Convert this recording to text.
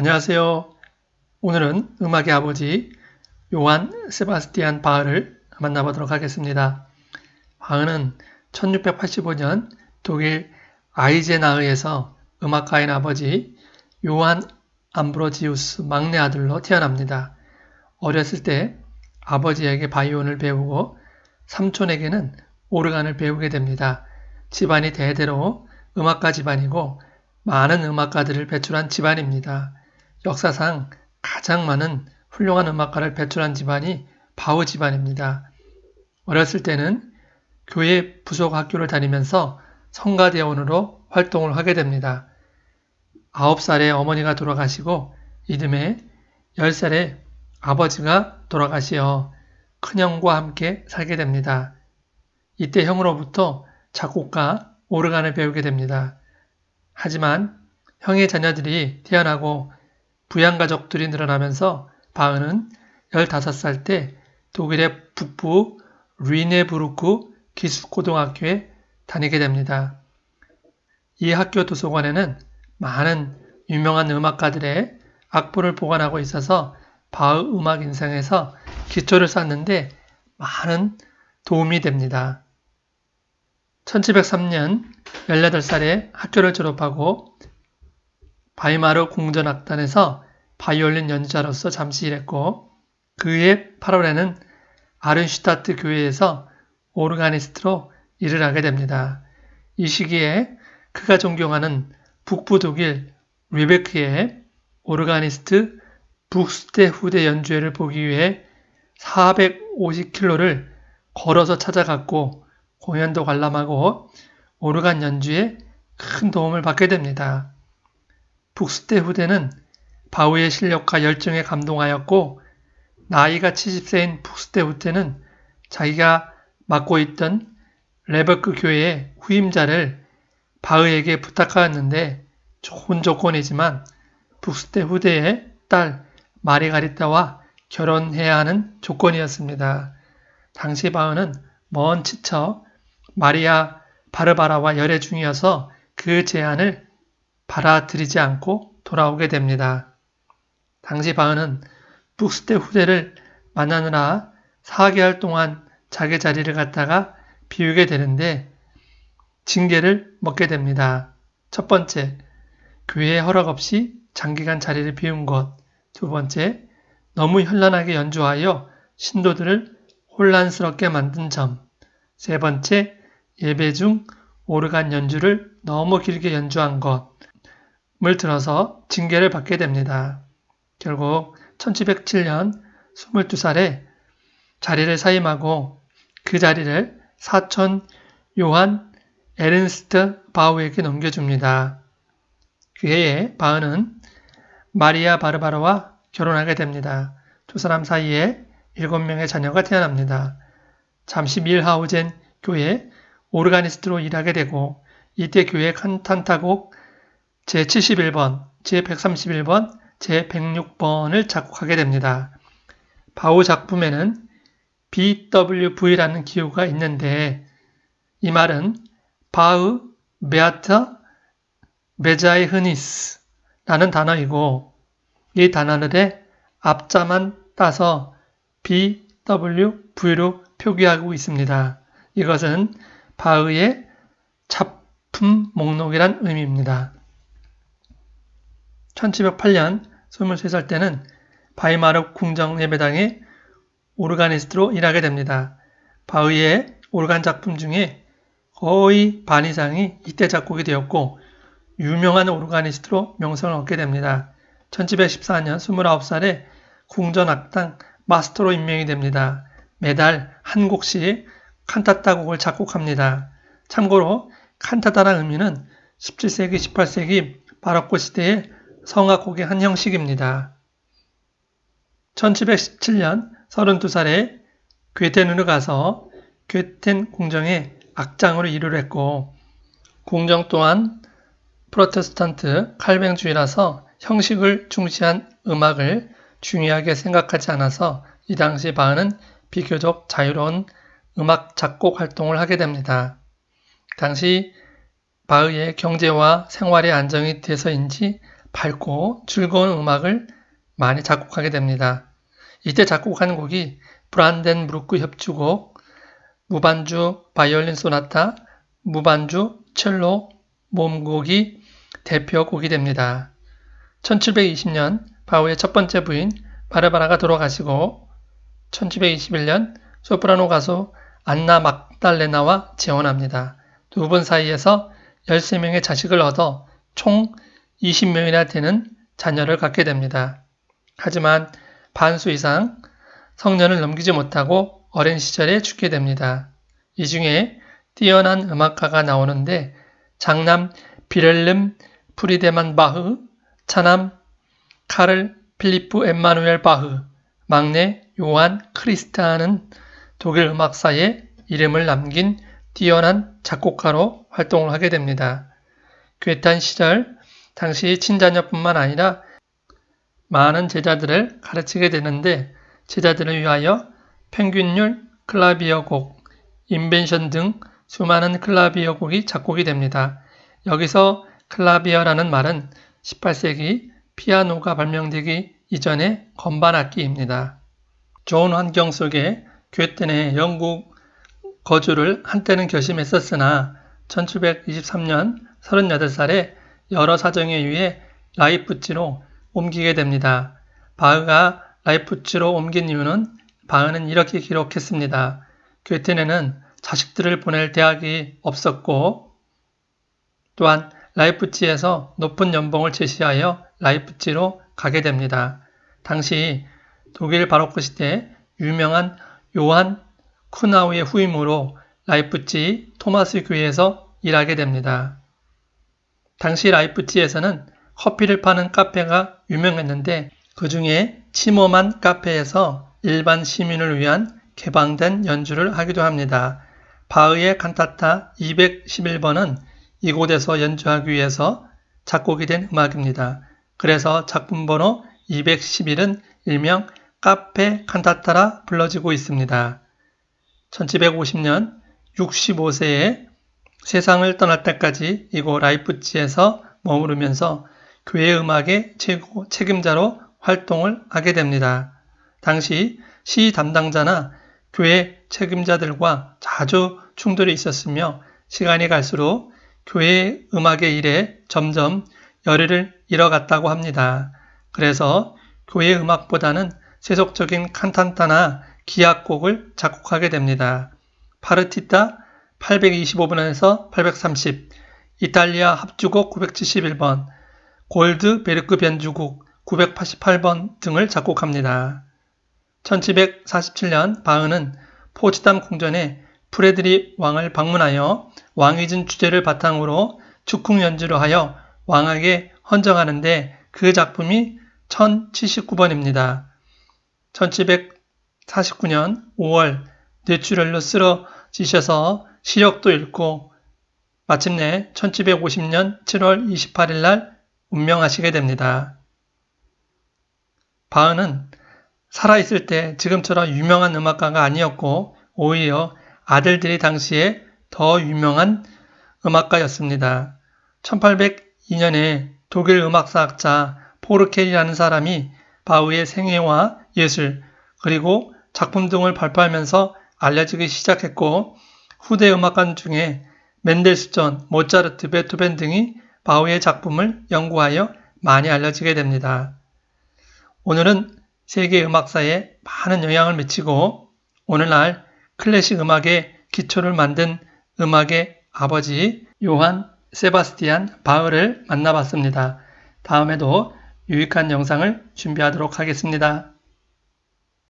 안녕하세요. 오늘은 음악의 아버지 요한 세바스티안 바흐를 만나보도록 하겠습니다. 바흐는 1685년 독일 아이제나흐에서 음악가인 아버지 요한 암브로지우스 막내 아들로 태어납니다. 어렸을 때 아버지에게 바이온을 배우고 삼촌에게는 오르간을 배우게 됩니다. 집안이 대대로 음악가 집안이고 많은 음악가들을 배출한 집안입니다. 역사상 가장 많은 훌륭한 음악가를 배출한 집안이 바우 집안입니다. 어렸을 때는 교회 부속 학교를 다니면서 성가대원으로 활동을 하게 됩니다. 9살에 어머니가 돌아가시고 이듬해 10살에 아버지가 돌아가시어 큰형과 함께 살게 됩니다. 이때 형으로부터 작곡가 오르간을 배우게 됩니다. 하지만 형의 자녀들이 태어나고 부양가족들이 늘어나면서 바흐는 15살 때 독일의 북부 리네부르크 기숙고등학교에 다니게 됩니다. 이 학교 도서관에는 많은 유명한 음악가들의 악보를 보관하고 있어서 바흐 음악 인생에서 기초를 쌓는데 많은 도움이 됩니다. 1703년 18살에 학교를 졸업하고 바이마르 공전악단에서 바이올린 연주자로서 잠시 일했고 그해 8월에는 아른슈타트 교회에서 오르가니스트로 일을 하게 됩니다. 이 시기에 그가 존경하는 북부 독일 리베크의 오르가니스트 북스테 후대 연주회를 보기 위해 450킬로를 걸어서 찾아갔고 공연도 관람하고 오르간 연주에 큰 도움을 받게 됩니다. 북스테 후대는 바우의 실력과 열정에 감동하였고 나이가 70세인 북스테 후대는 자기가 맡고 있던 레버크 교회의 후임자를 바흐에게 부탁하였는데 좋은 조건이지만 북스테 후대의 딸 마리가리타와 결혼해야 하는 조건이었습니다. 당시 바흐는 먼 치처 마리아 바르바라와 열애 중이어서 그 제안을 받아들이지 않고 돌아오게 됩니다. 당시 바흐는 북스테 후대를 만나느라 4개월 동안 자기 자리를 갖다가 비우게 되는데 징계를 먹게 됩니다. 첫 번째, 교회 허락 없이 장기간 자리를 비운 것. 두 번째, 너무 현란하게 연주하여 신도들을 혼란스럽게 만든 점. 세 번째, 예배 중 오르간 연주를 너무 길게 연주한 것 을 들어서 징계를 받게 됩니다. 결국 1707년 22살에 자리를 사임하고 그 자리를 사촌 요한 에른스트 바우에게 넘겨줍니다. 그 해에 바흐는 마리아 바르바르와 결혼하게 됩니다. 두 사람 사이에 7명의 자녀가 태어납니다. 잠시 밀하우젠 교회 오르가니스트로 일하게 되고 이때 교회 칸탄타곡 제71번, 제131번, 제106번을 작곡하게 됩니다. 바우 작품에는 BWV라는 기호가 있는데 이 말은 바흐 베아트 메자이 흐니스 라는 단어이고 이 단어들의 앞자만 따서 BWV로 표기하고 있습니다. 이것은 바흐의 작품 목록이란 의미입니다. 1708년 23살 때는 바이마르 궁정 예배당의 오르가니스트로 일하게 됩니다. 바흐의 오르간 작품 중에 거의 반 이상이 이때 작곡이 되었고 유명한 오르가니스트로 명성을 얻게 됩니다. 1714년 29살에 궁전악당 마스터로 임명이 됩니다. 매달 한 곡씩 칸타타 곡을 작곡합니다. 참고로 칸타타란 의미는 17세기, 18세기 바로코 시대의 성악곡의 한 형식입니다. 1717년 32살에 괴텐으로 가서 괴텐 궁정의 악장으로 일을 했고 궁정 또한 프로테스탄트 칼뱅주의라서 형식을 중시한 음악을 중요하게 생각하지 않아서 이 당시 바흐는 비교적 자유로운 음악 작곡 활동을 하게 됩니다. 당시 바흐의 경제와 생활의 안정이 돼서인지 밝고 즐거운 음악을 많이 작곡하게 됩니다. 이때 작곡한 곡이 브란덴브루크 협주곡, 무반주 바이올린 소나타, 무반주 첼로 몸곡이 대표곡이 됩니다. 1720년 바우의 첫 번째 부인 바르바라가 돌아가시고 1721년 소프라노 가수 안나 막달레나와 재혼합니다. 두 분 사이에서 13명의 자식을 얻어 총 20명이나 되는 자녀를 갖게 됩니다. 하지만 반수 이상 성년을 넘기지 못하고 어린 시절에 죽게 됩니다. 이 중에 뛰어난 음악가가 나오는데 장남 비렐름 프리데만 바흐, 차남 카를 필리프 엠마누엘 바흐, 막내 요한 크리스티안은 독일 음악사에 이름을 남긴 뛰어난 작곡가로 활동을 하게 됩니다. 쾨텐 시절 당시 친자녀뿐만 아니라 많은 제자들을 가르치게 되는데 제자들을 위하여 평균율 클라비어 곡, 인벤션 등 수많은 클라비어 곡이 작곡이 됩니다. 여기서 클라비어라는 말은 18세기 피아노가 발명되기 이전의 건반 악기입니다. 좋은 환경 속에 쾨텐의 영구 거주를 한때는 결심했었으나 1723년 38살에 여러 사정에 의해 라이프치히로 옮기게 됩니다. 바흐가 라이프치히로 옮긴 이유는 바흐는 이렇게 기록했습니다. 쾨텐에는 자식들을 보낼 대학이 없었고 또한 라이프치히에서 높은 연봉을 제시하여 라이프치히로 가게 됩니다. 당시 독일 바로크 시대 유명한 요한 쿠나우의 후임으로 라이프치히 토마스 교회에서 일하게 됩니다. 당시 라이프치히에서는 커피를 파는 카페가 유명했는데 그 중에 치모만 카페에서 일반 시민을 위한 개방된 연주를 하기도 합니다. 바흐의 칸타타 211번은 이곳에서 연주하기 위해서 작곡이 된 음악입니다. 그래서 작품 번호 211은 일명 카페 칸타타라 불러지고 있습니다. 1750년 65세에 세상을 떠날 때까지 이곳 라이프치에서 머무르면서 교회 음악의 최고 책임자로 활동을 하게 됩니다. 당시 시 담당자나 교회 책임자들과 자주 충돌이 있었으며 시간이 갈수록 교회 음악의 일에 점점 열의를 잃어갔다고 합니다. 그래서 교회 음악보다는 세속적인 칸탄타나 기악곡을 작곡하게 됩니다. 파르티타 825번에서 830, 이탈리아 합주곡 971번, 골드 베르크 변주곡 988번 등을 작곡합니다. 1747년 바흐는 포츠담 궁전에 프레드리 왕을 방문하여 왕이 준 주제를 바탕으로 축궁 연주를 하여 왕에게 헌정하는데 그 작품이 1079번입니다. 1749년 5월 뇌출혈로 쓰러지셔서 시력도 잃고 마침내 1750년 7월 28일 날 운명하시게 됩니다. 바흐는 살아있을 때 지금처럼 유명한 음악가가 아니었고 오히려 아들들이 당시에 더 유명한 음악가였습니다. 1802년에 독일 음악사학자 포르켈이라는 사람이 바흐의 생애와 예술 그리고 작품 등을 발표하면서 알려지기 시작했고 후대 음악가 중에 멘델스존, 모차르트, 베토벤 등이 바흐의 작품을 연구하여 많이 알려지게 됩니다. 오늘은 세계 음악사에 많은 영향을 미치고 오늘날 클래식 음악의 기초를 만든 음악의 아버지 요한 세바스티안 바흐를 만나봤습니다. 다음에도 유익한 영상을 준비하도록 하겠습니다.